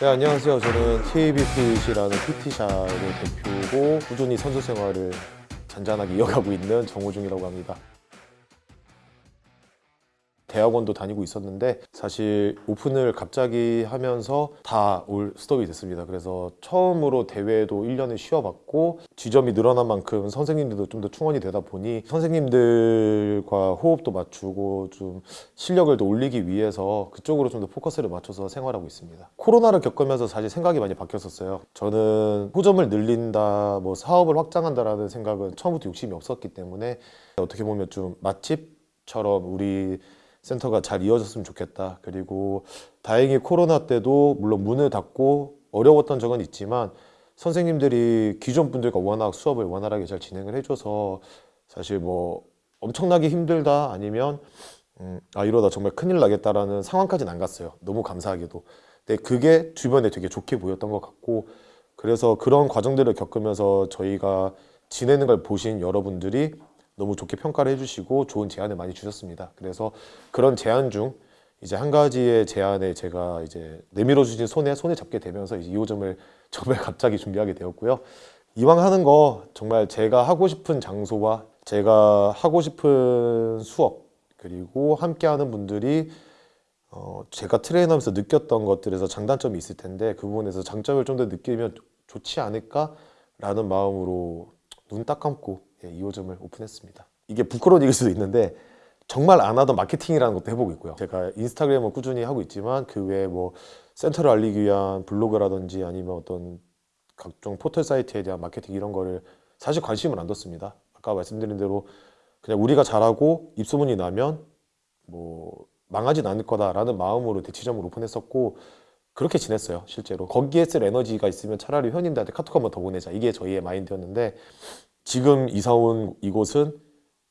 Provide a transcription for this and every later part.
네, 안녕하세요. 저는 TABPC라는 PT샵의 대표고 꾸준히 선수 생활을 잔잔하게 이어가고 있는 정호중이라고 합니다. 대학원도 다니고 있었는데 사실 오픈을 갑자기 하면서 다 올 스톱이 됐습니다. 그래서 처음으로 대회도 1년을 쉬어봤고 지점이 늘어난 만큼 선생님들도 좀 더 충원이 되다 보니 선생님들과 호흡도 맞추고 좀 실력을 더 올리기 위해서 그쪽으로 좀 더 포커스를 맞춰서 생활하고 있습니다. 코로나를 겪으면서 사실 생각이 많이 바뀌었었어요. 저는 호점을 늘린다, 뭐 사업을 확장한다라는 생각은 처음부터 욕심이 없었기 때문에 어떻게 보면 좀 맛집처럼 우리 센터가 잘 이어졌으면 좋겠다. 그리고 다행히 코로나 때도 물론 문을 닫고 어려웠던 적은 있지만 선생님들이 기존 분들과 워낙 수업을 원활하게 잘 진행을 해줘서 사실 뭐 엄청나게 힘들다 아니면 음, 아 이러다 정말 큰일 나겠다라는 상황까지는 안 갔어요. 너무 감사하게도. 근데 그게 주변에 되게 좋게 보였던 것 같고 그래서 그런 과정들을 겪으면서 저희가 지내는 걸 보신 여러분들이 너무 좋게 평가를 해주시고 좋은 제안을 많이 주셨습니다. 그래서 그런 제안 중 이제 한 가지의 제안에 제가 이제 내밀어 주신 손에 손에 잡게 되면서 이제 2호점을 정말 갑자기 준비하게 되었고요. 이왕 하는 거 정말 제가 하고 싶은 장소와 제가 하고 싶은 수업 그리고 함께하는 분들이 어 제가 트레이너하면서 느꼈던 것들에서 장단점이 있을 텐데 그 부분에서 장점을 좀 더 느끼면 좋지 않을까라는 마음으로 눈 딱 감고 예, 2호점을 오픈했습니다. 이게 부끄러운 얘기일 수도 있는데 정말 안 하던 마케팅이라는 것도 해보고 있고요. 제가 인스타그램을 꾸준히 하고 있지만 그 외에 뭐 센터를 알리기 위한 블로그라든지 아니면 어떤 각종 포털 사이트에 대한 마케팅 이런 거를 사실 관심을 안 뒀습니다. 아까 말씀드린 대로 그냥 우리가 잘하고 입소문이 나면 뭐 망하진 않을 거다라는 마음으로 대치점을 오픈했었고 그렇게 지냈어요 실제로 거기에 쓸 에너지가 있으면 차라리 회원님들한테 카톡 한번 더 보내자 이게 저희의 마인드였는데 지금 이사 온 이곳은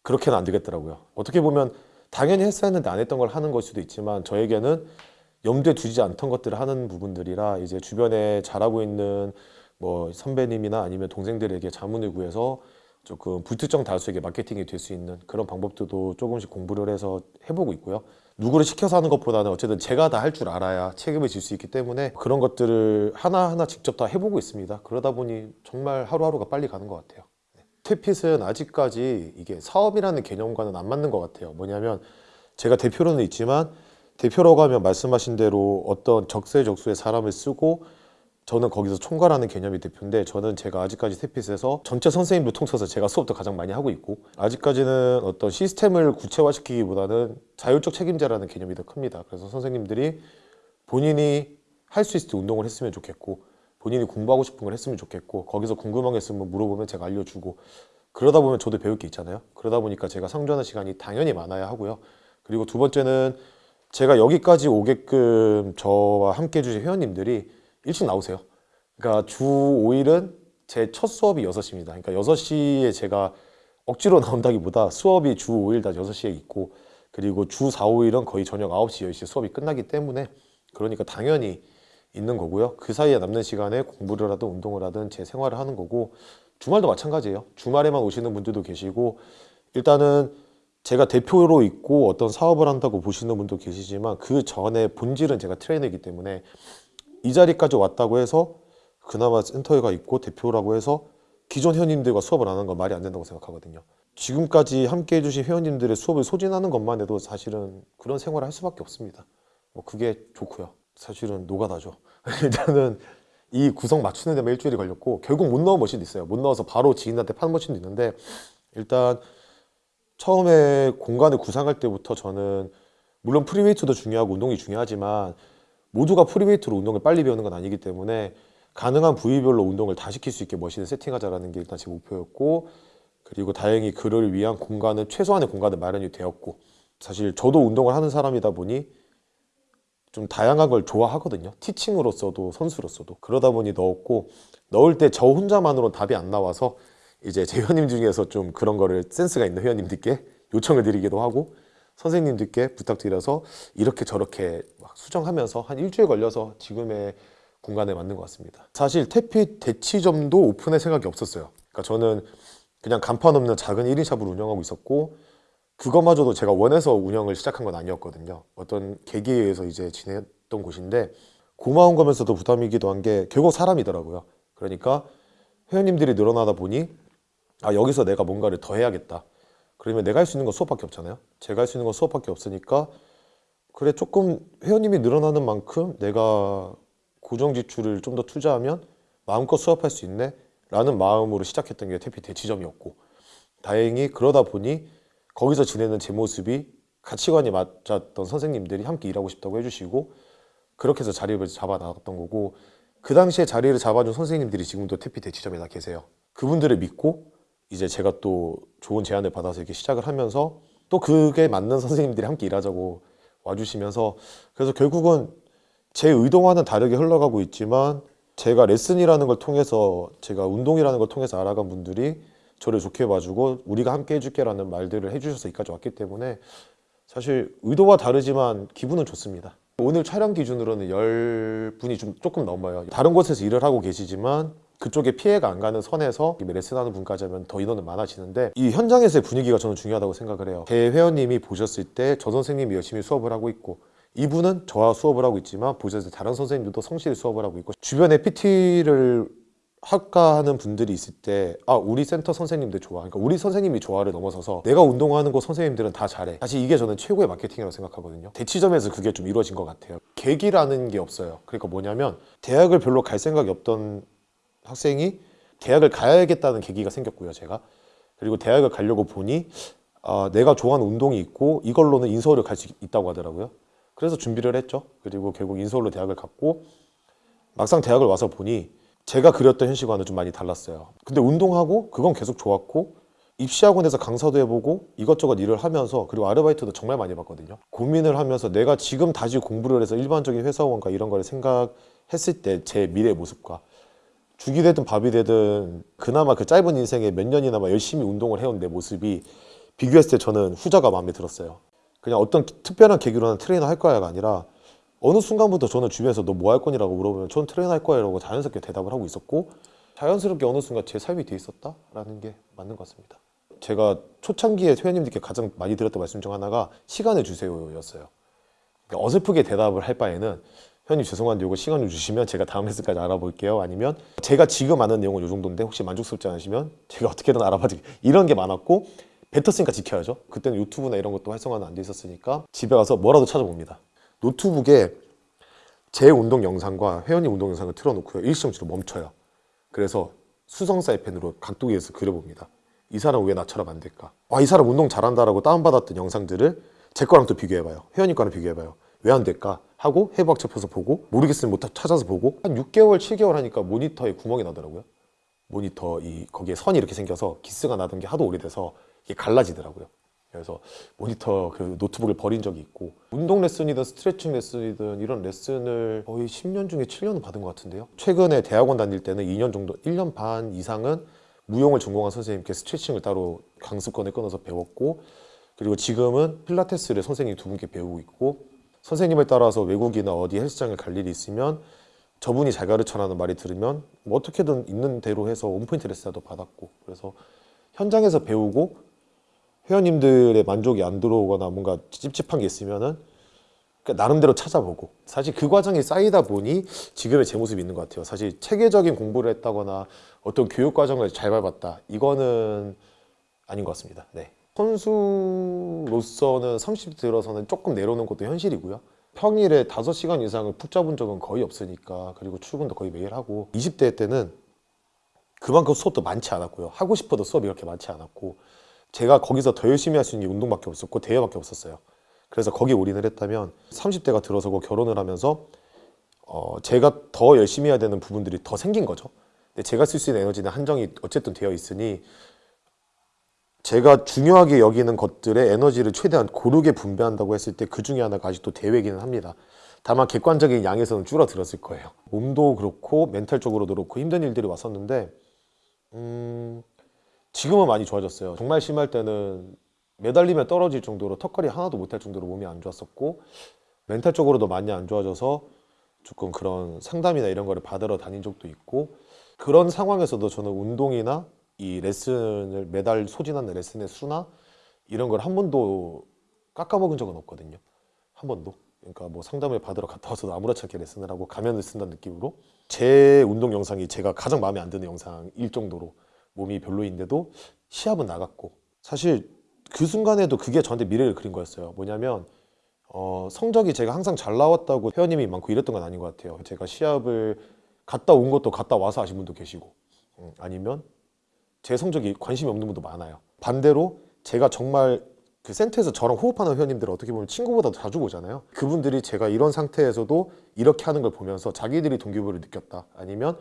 그렇게는 안 되겠더라고요. 어떻게 보면 당연히 했어야 했는데 안 했던 걸 하는 걸 수도 있지만 저에게는 염두에 두지 않던 것들을 하는 부분들이라 이제 주변에 잘하고 있는 뭐 선배님이나 아니면 동생들에게 자문을 구해서 조금 불특정 다수에게 마케팅이 될 수 있는 그런 방법들도 조금씩 공부를 해서 해보고 있고요. 누구를 시켜서 하는 것보다는 어쨌든 제가 다 할 줄 알아야 책임을 질 수 있기 때문에 그런 것들을 하나하나 직접 다 해보고 있습니다. 그러다 보니 정말 하루하루가 빨리 가는 것 같아요. 스태핏은 아직까지 이게 사업이라는 개념과는 안 맞는 것 같아요. 뭐냐면 제가 대표로는 있지만 대표라고 하면 말씀하신 대로 어떤 적세적소의 사람을 쓰고 저는 거기서 총괄하는 개념이 대표인데 저는 제가 아직까지 스태핏에서 전체 선생님을 통쳐서 제가 수업도 가장 많이 하고 있고 아직까지는 어떤 시스템을 구체화시키기보다는 자율적 책임자라는 개념이 더 큽니다. 그래서 선생님들이 본인이 할 수 있을 때 운동을 했으면 좋겠고 본인이 공부하고 싶은 걸 했으면 좋겠고 거기서 궁금한 게 있으면 물어보면 제가 알려주고 그러다 보면 저도 배울 게 있잖아요. 그러다 보니까 제가 상주하는 시간이 당연히 많아야 하고요. 그리고 두 번째는 제가 여기까지 오게끔 저와 함께 해주신 회원님들이 일찍 나오세요. 그러니까 주 5일은 제 첫 수업이 6시입니다. 그러니까 6시에 제가 억지로 나온다기보다 수업이 주 5일 다 6시에 있고 그리고 주 4, 5일은 거의 저녁 9시, 10시 수업이 끝나기 때문에 그러니까 당연히 있는 거고요. 그 사이에 남는 시간에 공부를 하든 운동을 하든 제 생활을 하는 거고 주말도 마찬가지예요. 주말에만 오시는 분들도 계시고 일단은 제가 대표로 있고 어떤 사업을 한다고 보시는 분도 계시지만 그 전에 본질은 제가 트레이너이기 때문에 이 자리까지 왔다고 해서 그나마 센터에가 있고 대표라고 해서 기존 회원님들과 수업을 안 하는 건 말이 안 된다고 생각하거든요. 지금까지 함께 해주신 회원님들의 수업을 소진하는 것만 해도 사실은 그런 생활을 할 수밖에 없습니다. 뭐 그게 좋고요. 사실은 노가다죠. 일단은 이 구성 맞추는 데만 일주일이 걸렸고 결국 못 넣은 machine도 있어요. 못 넣어서 바로 지인한테 파는 machine도 있는데 일단 처음에 공간을 구상할 때부터 저는 물론 free weight도 중요하고 운동이 중요하지만 모두가 free weight로 운동을 빨리 배우는 건 아니기 때문에 가능한 부위별로 운동을 다 시킬 수 있게 machine을 세팅하자라는 게 일단 제 목표였고 그리고 다행히 그를 위한 공간은 최소한의 공간을 마련이 되었고 사실 저도 운동을 하는 사람이다 보니 좀 다양한 걸 좋아하거든요. 티칭으로서도 선수로서도. 그러다 보니 넣었고 넣을 때 저 혼자만으로 답이 안 나와서 이제 제 회원님 중에서 좀 그런 거를 센스가 있는 회원님들께 요청을 드리기도 하고 선생님들께 부탁드려서 이렇게 저렇게 막 수정하면서 한 일주일 걸려서 지금의 공간에 맞는 것 같습니다. 사실 태핏 대치점도 오픈할 생각이 없었어요. 그러니까 저는 그냥 간판 없는 작은 1인 샵을 운영하고 있었고 그것마저도 제가 원해서 운영을 시작한 건 아니었거든요 어떤 계기에 의해서 이제 지냈던 곳인데 고마운 거면서도 부담이기도 한 게 결국 사람이더라고요. 그러니까 회원님들이 늘어나다 보니 아 여기서 내가 뭔가를 더 해야겠다. 그러면 내가 할 수 있는 건 수업밖에 없잖아요. 제가 할 수 있는 건 수업밖에 없으니까 그래 조금 회원님이 늘어나는 만큼 내가 고정 지출을 좀 더 투자하면 마음껏 수업할 수 있네 라는 마음으로 시작했던 게 태피 대치점이었고 다행히 그러다 보니 거기서 지내는 제 모습이 가치관이 맞았던 선생님들이 함께 일하고 싶다고 해주시고 그렇게 해서 자리를 잡아 나갔던 거고 그 당시에 자리를 잡아준 선생님들이 지금도 태피 대치점에 다 계세요. 그분들을 믿고 이제 제가 또 좋은 제안을 받아서 이렇게 시작을 하면서 또 그게 맞는 선생님들이 함께 일하자고 와주시면서 그래서 결국은 제 의도와는 다르게 흘러가고 있지만 제가 레슨이라는 걸 통해서 제가 운동이라는 걸 통해서 알아간 분들이 저를 좋게 봐주고 우리가 함께 해줄게 라는 말들을 해주셔서 여기까지 왔기 때문에 사실 의도와 다르지만 기분은 좋습니다. 오늘 촬영 기준으로는 10분이 좀 조금 넘어요. 다른 곳에서 일을 하고 계시지만 그쪽에 피해가 안 가는 선에서 레슨하는 분까지 하면 더 인원은 많아지는데 이 현장에서의 분위기가 저는 중요하다고 생각을 해요. 제 회원님이 보셨을 때 저 선생님이 열심히 수업을 하고 있고 이분은 저와 수업을 하고 있지만 보셨을 때 다른 선생님들도 성실히 수업을 하고 있고 주변에 PT를 학과하는 분들이 있을 때 아 우리 센터 선생님들 좋아. 그러니까 우리 선생님이 좋아를 넘어서서 내가 운동하는 곳 선생님들은 다 잘해. 사실 이게 저는 최고의 마케팅이라고 생각하거든요. 대치점에서 그게 좀 이루어진 것 같아요. 계기라는 게 없어요. 그러니까 뭐냐면 대학을 별로 갈 생각이 없던 학생이 대학을 가야겠다는 계기가 생겼고요 제가. 그리고 대학을 가려고 보니 아, 내가 좋아하는 운동이 있고 이걸로는 인서울을 갈 수 있다고 하더라고요. 그래서 준비를 했죠. 그리고 결국 인서울로 대학을 갔고 막상 대학을 와서 보니 제가 그렸던 현실과는 좀 많이 달랐어요. 근데 운동하고 그건 계속 좋았고 입시학원에서 강사도 해보고 이것저것 일을 하면서 그리고 아르바이트도 정말 많이 봤거든요. 고민을 하면서 내가 지금 다시 공부를 해서 일반적인 회사원과 이런 걸 생각했을 때 제 미래의 모습과 죽이 되든 밥이 되든 그나마 그 짧은 인생에 몇 년이나마 열심히 운동을 해온 내 모습이 비교했을 때 저는 후자가 마음에 들었어요. 그냥 어떤 특별한 계기로는 트레이너 할 거야가 아니라 어느 순간부터 저는 주변에서 너 뭐 할 거니라고 물어보면 전 트레이너 할 거야. 라고 자연스럽게 대답을 하고 있었고 자연스럽게 어느 순간 제 삶이 돼 있었다 라는 게 맞는 것 같습니다. 제가 초창기에 회원님들께 가장 많이 드렸던 말씀 중 하나가 시간을 주세요 였어요. 그러니까 어설프게 대답을 할 바에는 회원님 죄송한데 이거 시간을 주시면 제가 다음 레슨까지 알아볼게요. 아니면 제가 지금 아는 내용은 이 정도인데 혹시 만족스럽지 않으시면 제가 어떻게든 알아봐드릴게요 이런 게 많았고 뱉었으니까 지켜야죠. 그때는 유튜브나 이런 것도 활성화는 안 돼 있었으니까 집에 가서 뭐라도 찾아봅니다 노트북에 제 운동 영상과 회원님 운동 영상을 틀어놓고요. 일시정지로 멈춰요. 그래서 수성 사이펜으로 각도기에서 그려봅니다. 이 사람 왜 나처럼 안 될까? 와 이 사람 운동 잘한다라고 다운받았던 영상들을 제 거랑 또 비교해봐요. 회원님 거랑 비교해봐요. 왜 안 될까? 하고 해부학 접해서 보고 모르겠으면 못 찾아서 보고 한 6개월 7개월 하니까 모니터에 구멍이 나더라고요. 모니터 이 거기에 선이 이렇게 생겨서 기스가 나던 게 하도 오래돼서 이게 갈라지더라고요 그래서 모니터 그 노트북을 버린 적이 있고 운동 레슨이든 스트레칭 레슨이든 이런 레슨을 거의 10년 중에 7년은 받은 것 같은데요. 최근에 대학원 다닐 때는 2년 정도 1년 반 이상은 무용을 전공한 선생님께 스트레칭을 따로 강습권을 끊어서 배웠고 그리고 지금은 필라테스를 선생님 두 분께 배우고 있고 선생님을 따라서 외국이나 어디 헬스장을 갈 일이 있으면 저분이 잘 가르쳐라는 말이 들으면 뭐 어떻게든 있는 대로 해서 온포인트 레슨도 받았고 그래서 현장에서 배우고 회원님들의 만족이 안 들어오거나 뭔가 찝찝한 게 있으면은 그러니까 나름대로 찾아보고. 사실 그 과정이 쌓이다 보니 지금의 제 모습이 있는 것 같아요. 사실 체계적인 공부를 했다거나 어떤 교육 과정을 잘 밟았다. 이거는 아닌 것 같습니다. 네. 선수로서는 30대 들어서는 조금 내려오는 것도 현실이고요. 평일에 5시간 이상을 푹 잡은 적은 거의 없으니까 그리고 출근도 거의 매일 하고 20대 때는 그만큼 수업도 많지 않았고요. 하고 싶어도 수업이 그렇게 많지 않았고 제가 거기서 더 열심히 할 수 있는 게 운동밖에 없었고 대회밖에 없었어요. 그래서 거기에 올인을 했다면 30대가 들어서고 결혼을 하면서 어 제가 더 열심히 해야 되는 부분들이 더 생긴 거죠. 근데 제가 쓸 수 있는 에너지는 한정이 어쨌든 되어 있으니 제가 중요하게 여기는 것들의 에너지를 최대한 고르게 분배한다고 했을 때 그 중에 하나가 아직도 대회기는 합니다. 다만 객관적인 양에서는 줄어들었을 거예요. 몸도 그렇고 멘탈적으로도 그렇고 힘든 일들이 왔었는데 음... 지금은 많이 좋아졌어요. 정말 심할 때는 매달리면 떨어질 정도로 턱걸이 하나도 못할 정도로 몸이 안 좋았었고 멘탈적으로도 많이 안 좋아져서 조금 그런 상담이나 이런 거를 받으러 다닌 적도 있고 그런 상황에서도 저는 운동이나 이 레슨을 매달 소진하는 레슨의 수나 이런 걸 한 번도 깎아먹은 적은 없거든요. 한 번도. 그러니까 뭐 상담을 받으러 갔다 와서도 아무렇지 않게 레슨을 하고 가면을 쓴다는 느낌으로 제 운동 영상이 제가 가장 마음에 안 드는 영상일 정도로 몸이 별로인데도 시합은 나갔고 사실 그 순간에도 그게 저한테 미래를 그린 거였어요. 뭐냐면 어, 성적이 제가 항상 잘 나왔다고 회원님이 많고 이랬던 건 아닌 것 같아요. 제가 시합을 갔다 온 것도 갔다 와서 아신 분도 계시고 음, 아니면 제 성적이 관심이 없는 분도 많아요. 반대로 제가 정말 그 센터에서 저랑 호흡하는 회원님들 어떻게 보면 친구보다 더 자주 보잖아요. 그분들이 제가 이런 상태에서도 이렇게 하는 걸 보면서 자기들이 동기부여를 느꼈다. 아니면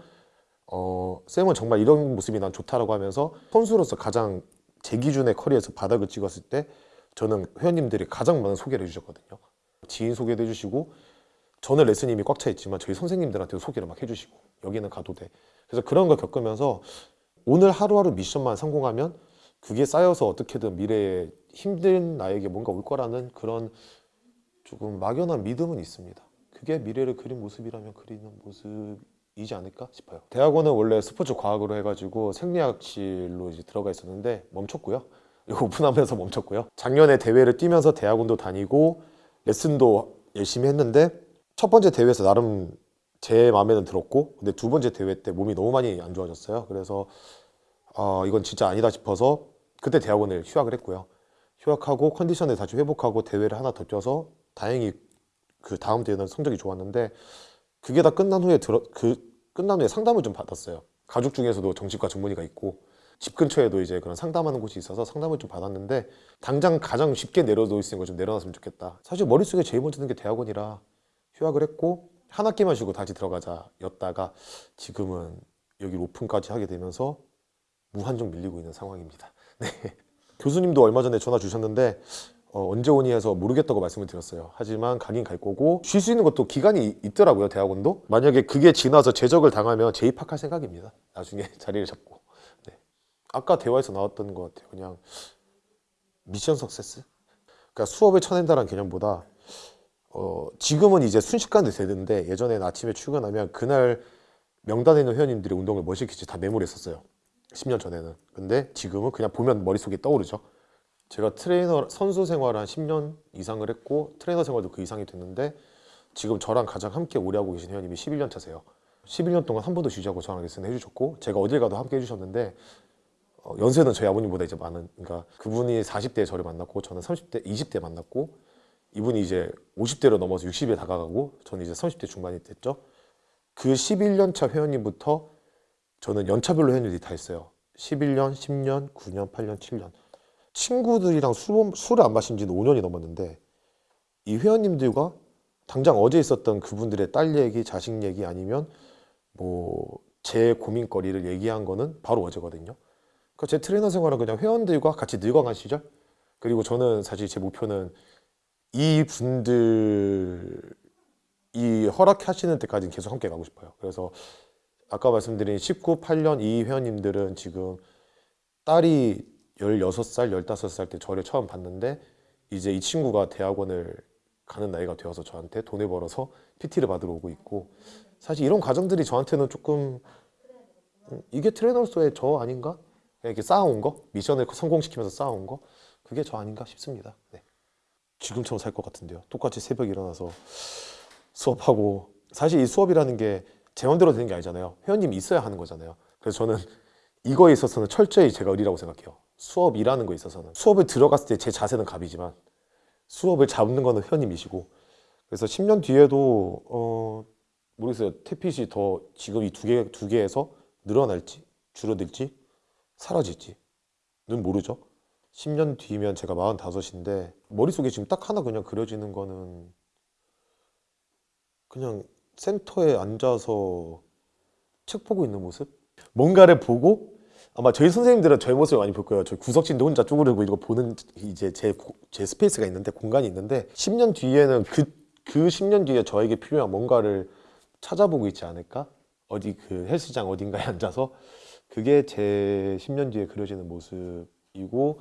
어, 쌤은 정말 이런 모습이 난 좋다라고 하면서 선수로서 가장 제 기준의 커리어에서 바닥을 찍었을 때 저는 회원님들이 가장 많은 소개를 해주셨거든요. 지인 소개도 해주시고 저는 레슨이 이미 꽉차 있지만 저희 선생님들한테도 소개를 막 해주시고 여기는 가도 돼. 그래서 그런 걸 겪으면서 오늘 하루하루 미션만 성공하면 그게 쌓여서 어떻게든 미래에 힘든 나에게 뭔가 올 거라는 그런 조금 막연한 믿음은 있습니다. 그게 미래를 그린 모습이라면 그리는 모습 이지 않을까 싶어요. 대학원은 원래 스포츠 과학으로 해가지고 생리학실로 이제 들어가 있었는데 멈췄고요. 오픈하면서 멈췄고요. 작년에 대회를 뛰면서 대학원도 다니고 레슨도 열심히 했는데 첫 번째 대회에서 나름 제 마음에는 들었고 근데 두 번째 대회 때 몸이 너무 많이 안 좋아졌어요. 그래서 아 이건 진짜 아니다 싶어서 그때 대학원을 휴학을 했고요. 휴학하고 컨디션을 다시 회복하고 대회를 하나 더 뛰어서 다행히 그 다음 대회는 성적이 좋았는데 그게 다 끝난 후에 들어 그 끝난 후에 상담을 좀 받았어요. 가족 중에서도 정신과 전문의가 있고 집 근처에도 이제 그런 상담하는 곳이 있어서 상담을 좀 받았는데 당장 가장 쉽게 내려놓을 수 있는 걸 좀 내려놨으면 좋겠다. 사실 머릿속에 제일 먼저 드는 게 대학원이라 휴학을 했고 한 학기만 쉬고 다시 들어가자 였다가 지금은 여기 오픈까지 하게 되면서 무한정 밀리고 있는 상황입니다. 네. 교수님도 얼마 전에 전화 주셨는데 어, 언제 오니 해서 모르겠다고 말씀을 드렸어요. 하지만 가긴 갈 거고 쉴 수 있는 것도 기간이 이- 있더라고요. 대학원도. 만약에 그게 지나서 제적을 당하면 재입학할 생각입니다. 나중에 자리를 잡고. 네. 아까 대화에서 나왔던 것 같아요. 그냥 미션 석세스. 그러니까 수업을 쳐낸다는 개념보다 어, 지금은 이제 순식간에 되는데 예전에는 아침에 출근하면 그날 명단에 있는 회원님들이 운동을 뭐 시킬지 다 메모를 했었어요. 10년 전에는. 근데 지금은 그냥 보면 머릿속에 떠오르죠. 제가 트레이너 선수 생활을 한 10년 이상을 했고 트레이너 생활도 그 이상이 됐는데 지금 저랑 가장 함께 오래 하고 계신 회원님이 11년 차세요. 11년 동안 한 번도 쉬지 않고 저랑 레슨 해주셨고 제가 어딜 가도 함께 해주셨는데 어, 연세는 저희 아버님보다 이제 많은 그러니까 그분이 40대에 저를 만났고 저는 30대 20대 만났고 이분이 이제 50대로 넘어서 60에 다가가고 저는 이제 30대 중반이 됐죠. 그 11년 차 회원님부터 저는 연차별로 회원들이 다 있어요. 11년, 10년, 9년, 8년, 7년. 친구들이랑 술, 술을 안 마신 지는 5년이 넘었는데 이 회원님들과 당장 어제 있었던 그분들의 딸 얘기, 자식 얘기 아니면 뭐 제 고민거리를 얘기한 거는 바로 어제거든요. 그러니까 제 트레이너 생활은 그냥 회원들과 같이 늙어간 시절 그리고 저는 사실 제 목표는 이 분들이 허락하시는 때까지는 계속 함께 가고 싶어요. 그래서 아까 말씀드린 19, 8년 이 회원님들은 지금 딸이 16살, 15살 때 저를 처음 봤는데 이제 이 친구가 대학원을 가는 나이가 되어서 저한테 돈을 벌어서 PT를 받으러 오고 있고 사실 이런 과정들이 저한테는 조금 음, 이게 트레이너로서의 저 아닌가? 이렇게 쌓아온 거? 미션을 성공시키면서 쌓아온 거? 그게 저 아닌가 싶습니다. 네. 지금처럼 살 것 같은데요. 똑같이 새벽에 일어나서 수업하고 사실 이 수업이라는 게제 맘대로 되는 게 아니잖아요. 회원님이 있어야 하는 거잖아요. 그래서 저는 이거에 있어서는 철저히 제가 의리라고 생각해요. 수업이라는 거에 있어서는 수업을 들어갔을 때 제 자세는 갑이지만 수업을 잡는 거는 회원님이시고 그래서 10년 뒤에도 어 모르겠어요. 태핏이 더 지금 이 두 개 두 개에서 늘어날지 줄어들지 사라질지 는 모르죠. 10년 뒤면 제가 45인데 머릿속에 지금 딱 하나 그냥 그려지는 거는 그냥 센터에 앉아서 책 보고 있는 모습? 뭔가를 보고 아마 저희 선생님들은 저의 모습을 많이 볼 거예요. 저 구석진도 혼자 쪼그리고 이거 보는 이제 제, 고- 제 space가 있는데 공간이 있는데 10년 뒤에는 그, 그 10년 뒤에 저에게 필요한 뭔가를 찾아보고 있지 않을까? 어디 그 헬스장 어딘가에 앉아서 그게 제 10년 뒤에 그려지는 모습이고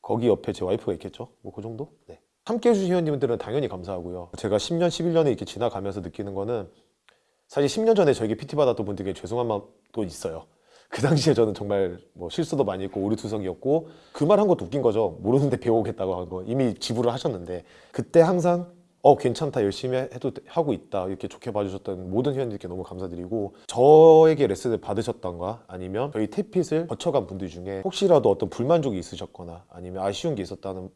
거기 옆에 제 와이프가 있겠죠? 뭐 그 정도? 네. 함께 해주신 회원님들은 당연히 감사하고요. 제가 10년, 11년에 이렇게 지나가면서 느끼는 거는 사실 10년 전에 저에게 PT 받았던 분들에게 죄송한 마음도 있어요. 그 당시에 저는 정말 뭐 실수도 많이 했고 오류투성이었고 그 말 한 것도 웃긴 거죠. 모르는데 배워오겠다고 한 거. 이미 지불을 하셨는데 그때 항상 어 괜찮다 열심히 해도 돼- 하고 있다 이렇게 좋게 봐주셨던 모든 회원님께 너무 감사드리고 저에게 레슨을 받으셨던가 아니면 저희 태핏을 거쳐간 분들 중에 혹시라도 어떤 불만족이 있으셨거나 아니면 아쉬운 게 있었다는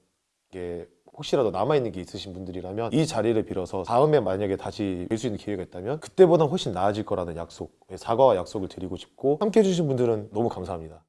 게 혹시라도 남아있는 게 있으신 분들이라면 이 자리를 빌어서 다음에 만약에 다시 뵐 수 있는 기회가 있다면 그때보다 훨씬 나아질 거라는 약속 사과와 약속을 드리고 싶고 함께 해주신 분들은 너무 감사합니다